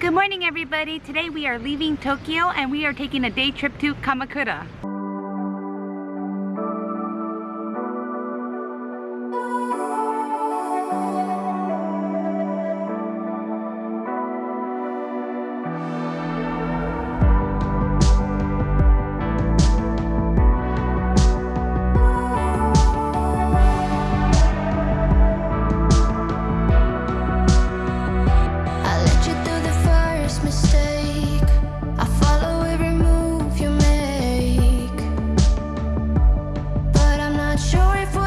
Good morning everybody. Today we are leaving Tokyo and we are taking a day trip to Kamakura. So right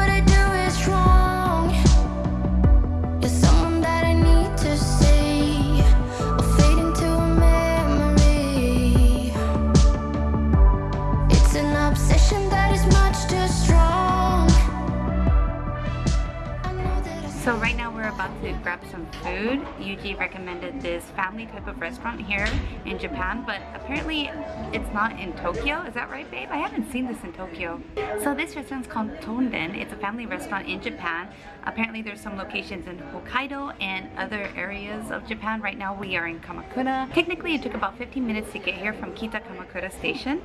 now we're about to grab some food. Yuji recommended this family type of restaurant here in Japan, but apparently it's not in Tokyo. Is that right, babe? I haven't seen this in Tokyo. So this restaurant's called Tonden. It's a family restaurant in Japan. Apparently there's some locations in Hokkaido and other areas of Japan. Right now we are in Kamakura. Technically it took about 15 minutes to get here from Kita Kamakura station.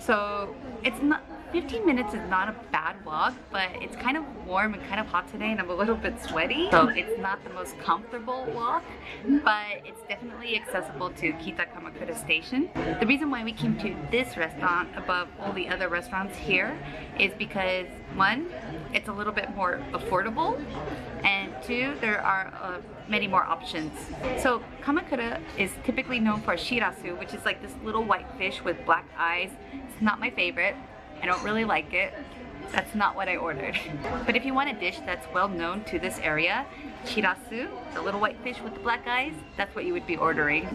So it's not 15 minutes is not a bad walk, but it's kind of warm and kind of hot today and I'm a little bit sweaty. So it's not the most comfortable walk, but it's definitely accessible to Kita Kamakura station. The reason why we came to this restaurant above all the other restaurants here is because one, it's a little bit more affordable and two, there are uh, many more options. So Kamakura is typically known for shirasu, which is like this little white fish with black eyes. It's not my favorite. I don't really like it. That's not what I ordered. But if you want a dish that's well known to this area, shirasu, the little white fish with the black eyes, that's what you would be ordering.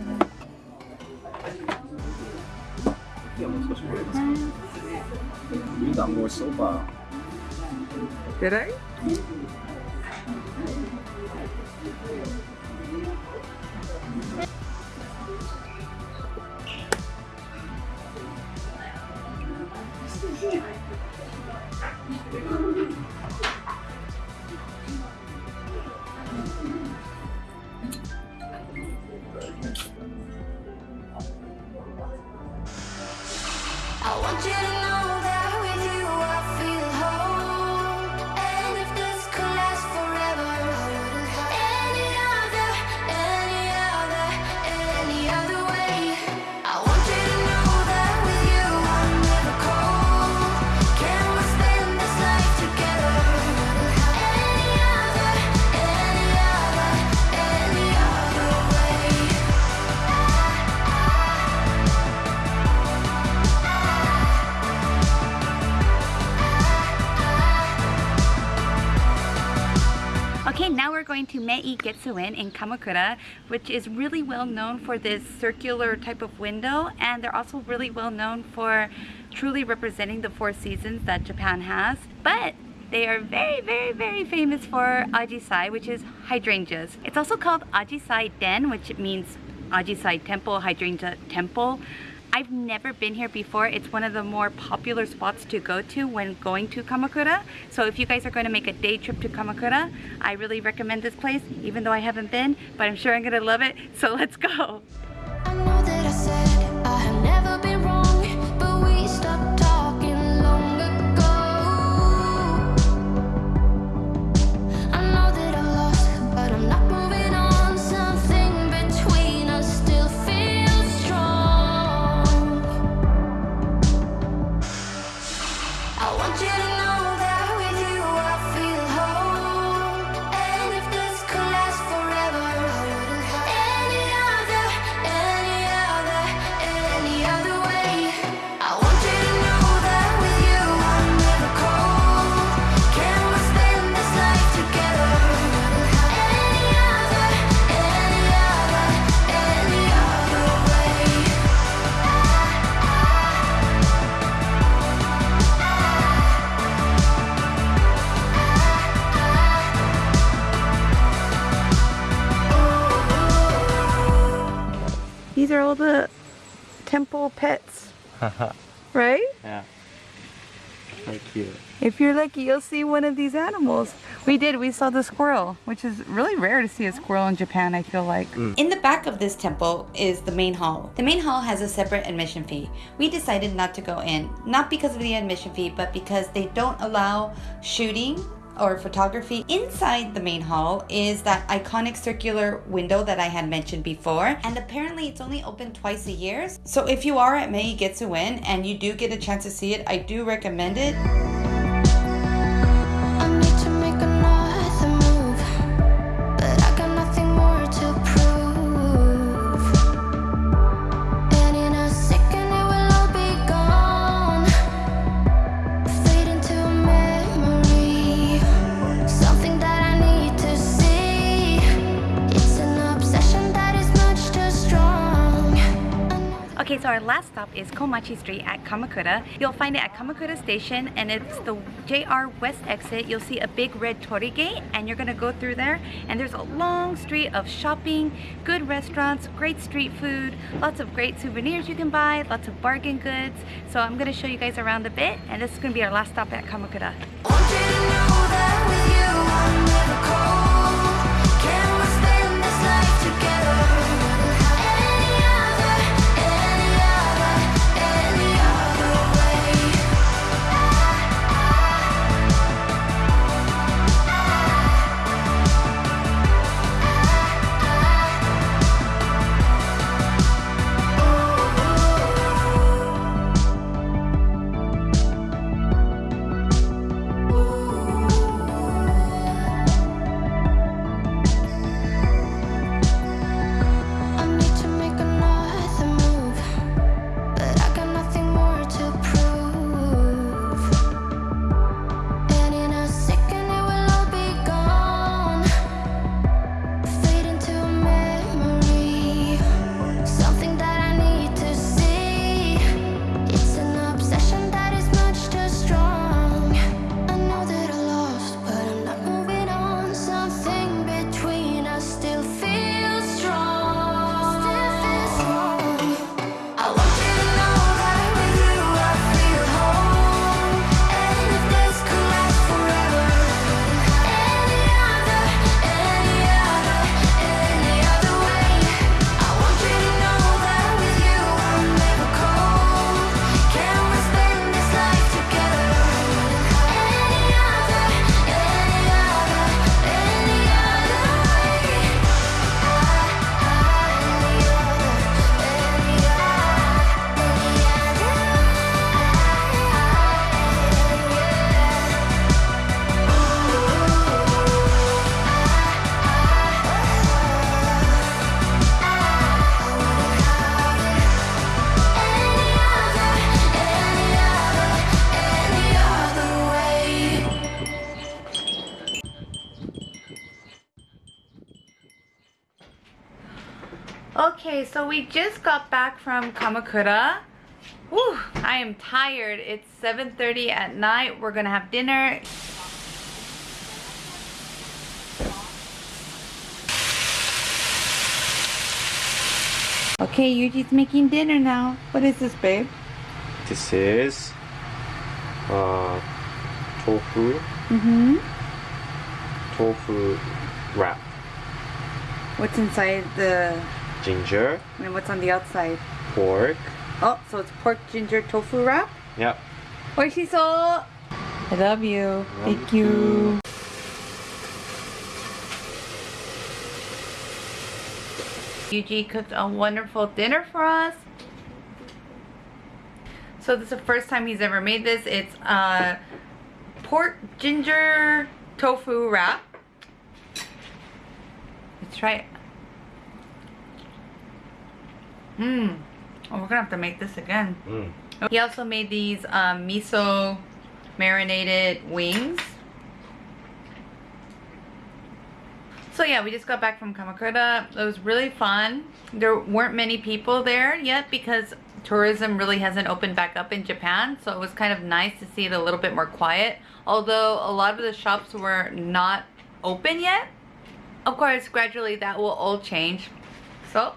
Did I? I want you to know Okay, now we're going to Meigetsuin in Kamakura, which is really well known for this circular type of window, and they're also really well known for truly representing the four seasons that Japan has. But they are very, very, very famous for Ajisai, which is hydrangeas. It's also called Ajisai Den, which means Ajisai Temple, Hydrangea Temple. I've never been here before. It's one of the more popular spots to go to when going to Kamakura. So if you guys are going to make a day trip to Kamakura, I really recommend this place, even though I haven't been, but I'm sure I'm gonna love it. So let's go. Want you to These are all the temple pets, right? yeah. Very cute. If you're lucky, you'll see one of these animals. We did, we saw the squirrel, which is really rare to see a squirrel in Japan, I feel like. Mm. In the back of this temple is the main hall. The main hall has a separate admission fee. We decided not to go in, not because of the admission fee, but because they don't allow shooting or photography. Inside the main hall is that iconic circular window that I had mentioned before, and apparently it's only open twice a year. So if you are at Meigetsuin and you do get a chance to see it, I do recommend it. So our last stop is Komachi Street at Kamakura. You'll find it at Kamakura Station and it's the JR West exit. You'll see a big red torii gate and you're gonna go through there and there's a long street of shopping, good restaurants, great street food, lots of great souvenirs you can buy, lots of bargain goods. So I'm gonna show you guys around a bit and this is gonna be our last stop at Kamakura. Okay, so we just got back from Kamakura. Whew, I am tired. It's 7.30 at night. We're gonna have dinner. Okay, Yuji's making dinner now. What is this, babe? This is uh, tofu, Mm-hmm. tofu wrap, What's inside the... ginger, and what's on the outside? pork. Oh, so it's pork ginger tofu wrap? Yep. Oishiso! I love you. Thank you. Yuji cooked a wonderful dinner for us. So this is the first time he's ever made this. It's a pork ginger tofu wrap. Let's try it. Mmm. Oh, we're gonna have to make this again. Mm. He also made these um, miso marinated wings. So yeah, we just got back from Kamakura. It was really fun. There weren't many people there yet because tourism really hasn't opened back up in Japan. So it was kind of nice to see it a little bit more quiet. Although a lot of the shops were not open yet. Of course, gradually that will all change. So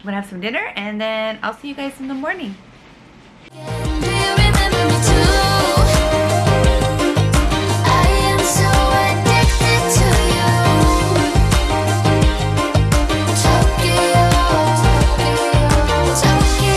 I'm gonna have some dinner and then I'll see you guys in the morning.